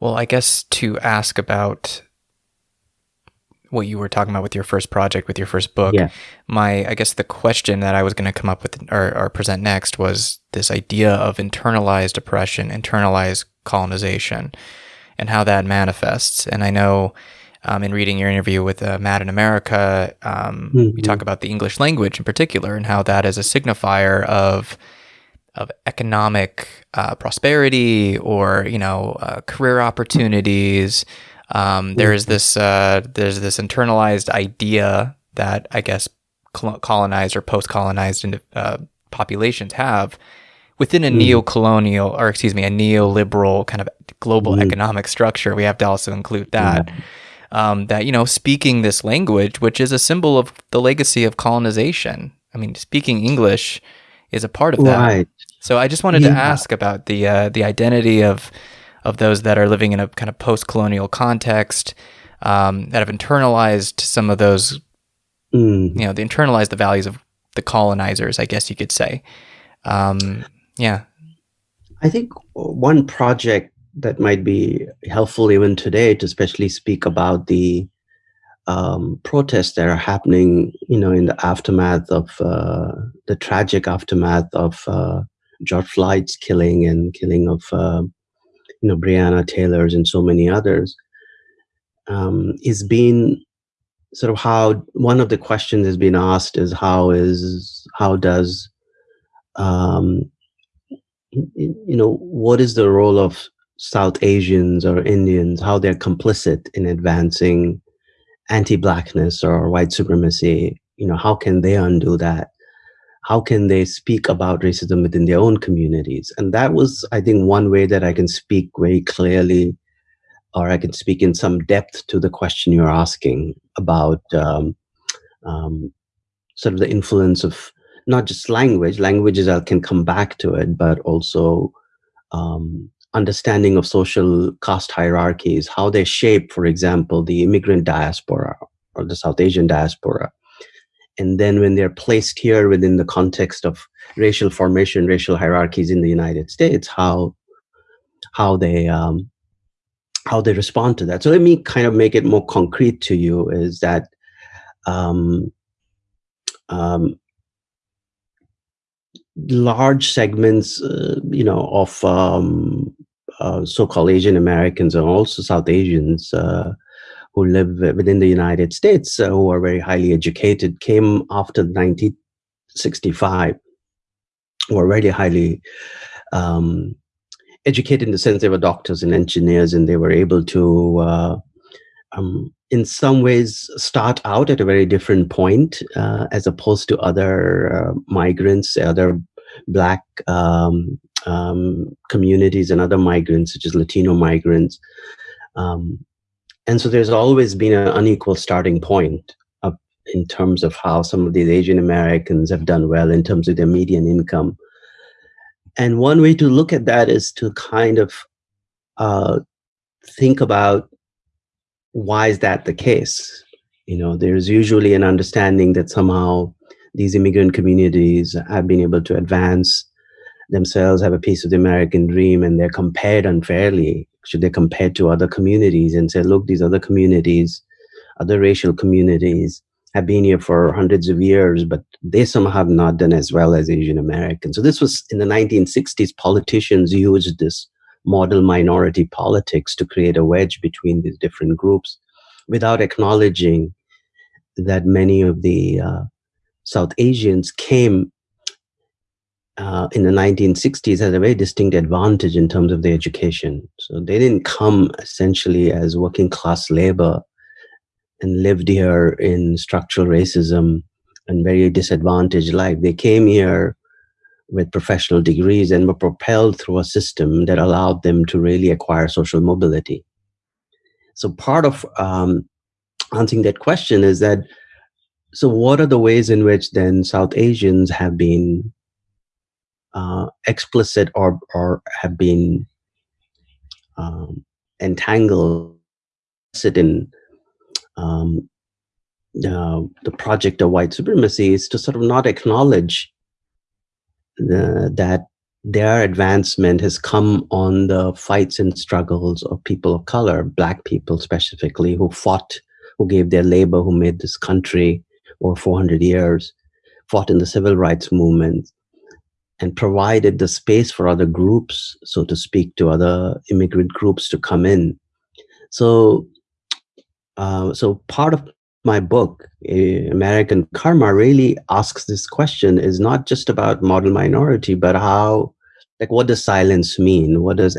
Well, I guess to ask about what you were talking about with your first project, with your first book, Yeah. my I guess the question that I was going to come up with or, or present next was this idea of internalized oppression, internalized colonization, and how that manifests. And I know um, in reading your interview with uh, Mad in America, um, you talk about the English language in particular and how that is a signifier of of economic uh, prosperity or you know uh, career opportunities. Um, there is this uh, there's this internalized idea that I guess col- colonized or post-colonized uh, populations have within a neo-colonial or excuse me a neoliberal kind of global economic structure. We have to also include that. Um, that you know, speaking this language, which is a symbol of the legacy of colonization. I mean, speaking English is a part of that. Right. So I just wanted to ask about the uh, the identity of of those that are living in a kind of post-colonial context um, that have internalized some of those, Mm. you know, they internalized the values of the colonizers, I guess you could say. Um, yeah. I think one project that might be helpful even today to especially speak about the um, protests that are happening, you know, in the aftermath of uh, the tragic aftermath of uh, George Floyd's killing and killing of, uh, you know, Breonna Taylor's and so many others, um, is being sort of how one of the questions has been asked is how is how does um, you know what is the role of south asians or indians how they're complicit in advancing anti-blackness or white supremacy? You know how can they undo that how can they speak about racism within their own communities? And that was i think one way that i can speak very clearly or i can speak in some depth to the question you're asking about um, um, sort of the influence of not just language languages i can come back to it but also um, understanding of social caste hierarchies how they shape for example the immigrant diaspora or the south asian diaspora and then when they're placed here within the context of racial formation racial hierarchies in the united states how how they um, how they respond to that. So let me kind of make it more concrete to you is that um, um, large segments, uh, you know, of um, uh, so-called Asian Americans and also South Asians uh, who live within the United States, uh, who are very highly educated, came after 1965, were really highly um, educated in the sense they were doctors and engineers, and they were able to. Uh, um, in some ways, start out at a very different point uh, as opposed to other uh, migrants, other black um, um, communities, and other migrants, such as Latino migrants. Um, and so there's always been an unequal starting point of, in terms of how some of these Asian Americans have done well in terms of their median income. And one way to look at that is to kind of uh, think about why is that the case? You know, there's usually an understanding that somehow these immigrant communities have been able to advance themselves, have a piece of the American dream, and they're compared unfairly. Should they compared to other communities and say, look, these other communities, other racial communities have been here for hundreds of years, but they somehow have not done as well as Asian Americans. So this was in the 1960s, politicians used this model minority politics to create a wedge between these different groups without acknowledging that many of the uh, South Asians came uh, in the 1960s had a very distinct advantage in terms of their education. So they didn't come essentially as working class labor and lived here in structural racism and very disadvantaged life. They came here with professional degrees and were propelled through a system that allowed them to really acquire social mobility. So part of um, answering that question is that so what are the ways in which then South Asians have been uh, explicit or or have been um, entangled in um, uh, the project of white supremacy is to sort of not acknowledge the, that their advancement has come on the fights and struggles of people of color, black people specifically, who fought, who gave their labor, who made this country over 400 years, fought in the civil rights movement, and provided the space for other groups, so to speak, to other immigrant groups to come in. So, uh, so part of my book, American Karma, really asks this question: is not just about model minority, but how, like, what does silence mean? What does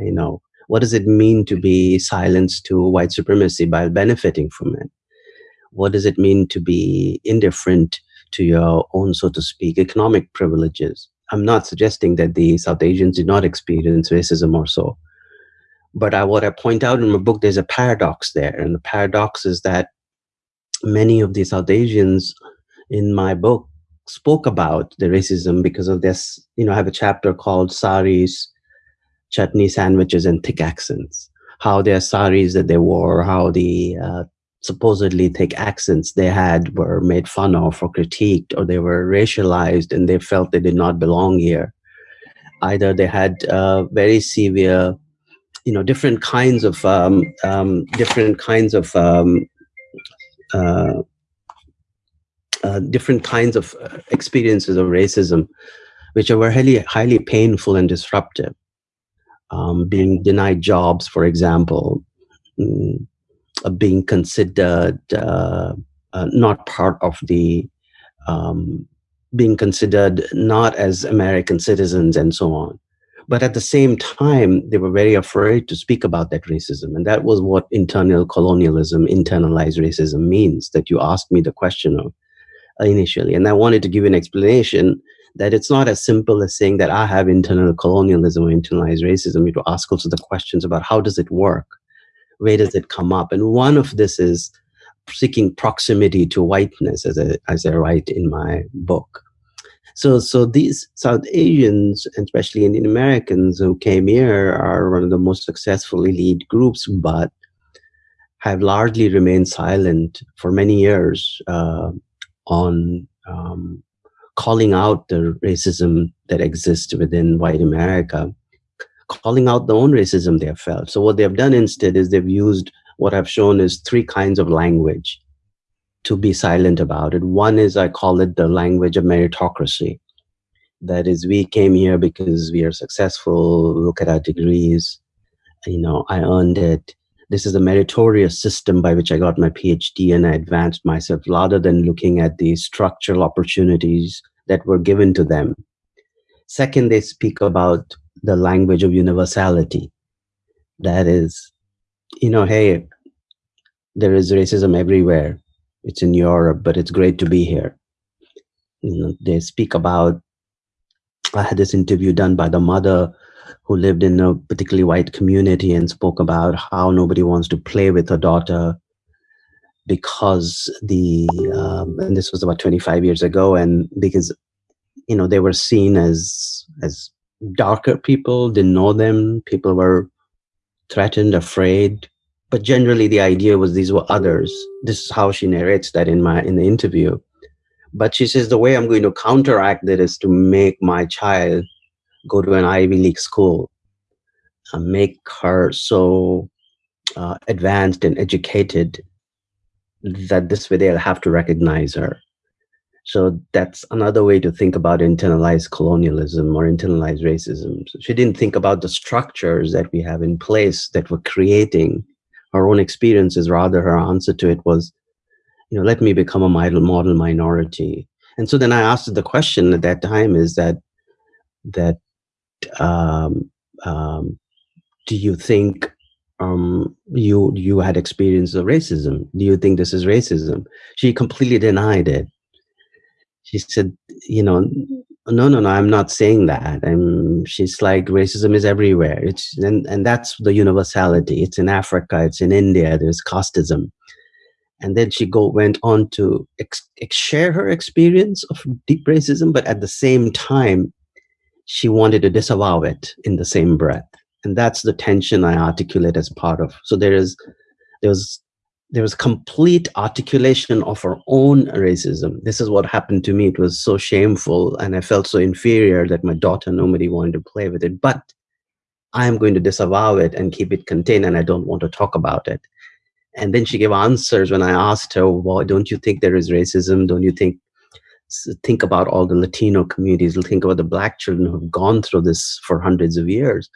you know? What does it mean to be silenced to white supremacy by benefiting from it? What does it mean to be indifferent to your own, so to speak, economic privileges? I'm not suggesting that the South Asians did not experience racism or so. But I, what I point out in my book, there's a paradox there. And the paradox is that many of the South Asians in my book spoke about the racism because of this. You know, I have a chapter called Saris, Chutney Sandwiches, and Thick Accents. How their saris that they wore, how the uh, supposedly thick accents they had were made fun of or critiqued or they were racialized and they felt they did not belong here. Either they had uh, very severe you know different kinds of um, um, different kinds of um, uh, uh, different kinds of uh, experiences of racism which were highly highly painful and disruptive. Um, being denied jobs for example. Mm, being considered uh, uh, not part of the um, being considered not as American citizens and so on. But at the same time, they were very afraid to speak about that racism. And that was what internal colonialism, internalized racism means that you asked me the question of initially. And I wanted to give an explanation that it's not as simple as saying that I have internal colonialism or internalized racism. You to ask also the questions about how does it work? Where does it come up? And one of this is seeking proximity to whiteness, as I, as I write in my book. So, so these South Asians, especially Indian Americans who came here, are one of the most successful elite groups, but have largely remained silent for many years uh, on um, calling out the racism that exists within white America calling out the own racism they have felt. So what they have done instead is they've used what I've shown is three kinds of language to be silent about it. One is I call it the language of meritocracy. That is, we came here because we are successful, look at our degrees, you know, I earned it. This is a meritorious system by which I got my PhD and I advanced myself rather than looking at the structural opportunities that were given to them. Second, they speak about the language of universality. That is, you know, hey, there is racism everywhere. It's in Europe, but it's great to be here. You know, they speak about, I had this interview done by the mother who lived in a particularly white community and spoke about how nobody wants to play with her daughter because the um, and this was about 25 years ago and because you know they were seen as as darker people didn't know them people were threatened afraid. But generally the idea was these were others. This is how she narrates that in my in the interview. But she says the way i'm going to counteract that is to make my child go to an ivy league school and make her so uh, advanced and educated that this way they'll have to recognize her so that's another way to think about internalized colonialism or internalized racism. So she didn't think about the structures that we have in place that were creating her own experiences. Rather, her answer to it was, you know, let me become a model, minority. And so then I asked the question at that time is that, that um, um, do you think um, you you had experience of racism? Do you think this is racism? She completely denied it she said, you know, no, no, no, I'm not saying that. I'm, she's like, racism is everywhere. It's, and, and that's the universality. It's in Africa, it's in India, there's casteism. And then she go, went on to ex, ex share her experience of deep racism, but at the same time, she wanted to disavow it in the same breath. And that's the tension I articulate as part of. So there is, there was there was complete articulation of her own racism. This is what happened to me. It was so shameful, and I felt so inferior that my daughter, nobody wanted to play with it. But I am going to disavow it and keep it contained, and I don't want to talk about it. And then she gave answers when I asked her, "Well, don't you think there is racism? Don't you think think about all the Latino communities? Think about the black children who have gone through this for hundreds of years."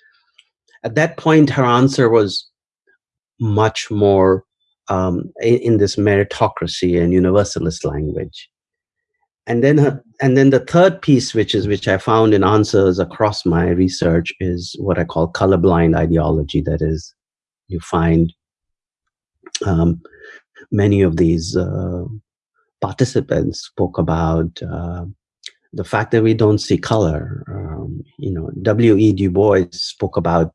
At that point, her answer was much more um, in, in, this meritocracy and universalist language. And then, uh, and then the third piece, which is which I found in answers across my research, is what I call colorblind ideology. That is, you find um, many of these uh, participants spoke about uh, the fact that we don't see color. Um, you know, W. E. Du Bois spoke about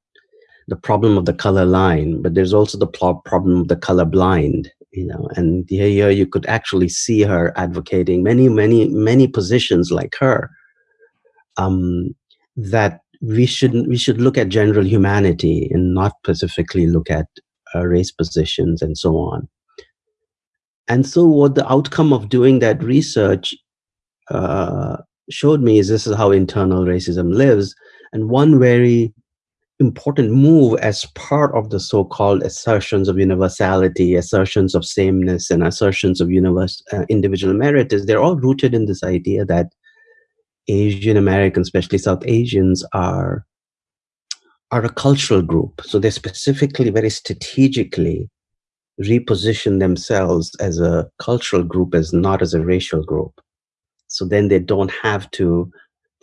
the problem of the color line, but there's also the problem of the color blind, you know, and here you could actually see her advocating many, many, many positions like her, um, that we should we should look at general humanity and not specifically look at uh, race positions and so on. And so what the outcome of doing that research uh, showed me is this is how internal racism lives. And one very important move as part of the so-called assertions of universality, assertions of sameness, and assertions of universe, uh, individual merit is they're all rooted in this idea that Asian Americans, especially South Asians, are are a cultural group. So they specifically, very strategically reposition themselves as a cultural group, as not as a racial group. So then they don't have to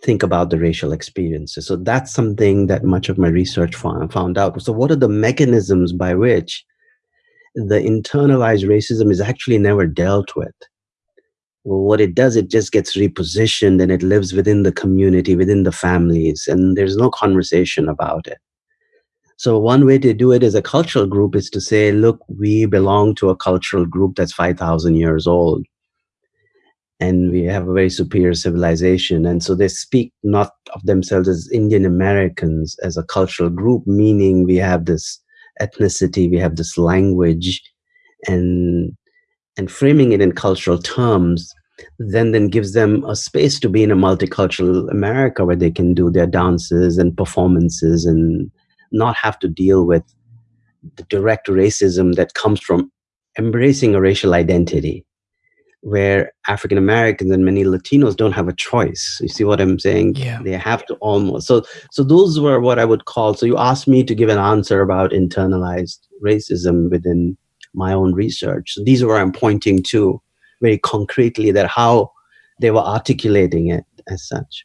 think about the racial experiences. So that's something that much of my research found, out. So what are the mechanisms by which the internalized racism is actually never dealt with? Well, what it does, it just gets repositioned and it lives within the community, within the families, and there's no conversation about it. So one way to do it as a cultural group is to say, look, we belong to a cultural group that's 5,000 years old and we have a very superior civilization. And so they speak not of themselves as Indian Americans as a cultural group, meaning we have this ethnicity, we have this language, and and framing it in cultural terms then then gives them a space to be in a multicultural America where they can do their dances and performances and not have to deal with the direct racism that comes from embracing a racial identity where African Americans and many Latinos don't have a choice. You see what I'm saying? Yeah. They have to almost. So, so those were what I would call. So you asked me to give an answer about internalized racism within my own research. So these are where I'm pointing to very concretely that how they were articulating it as such.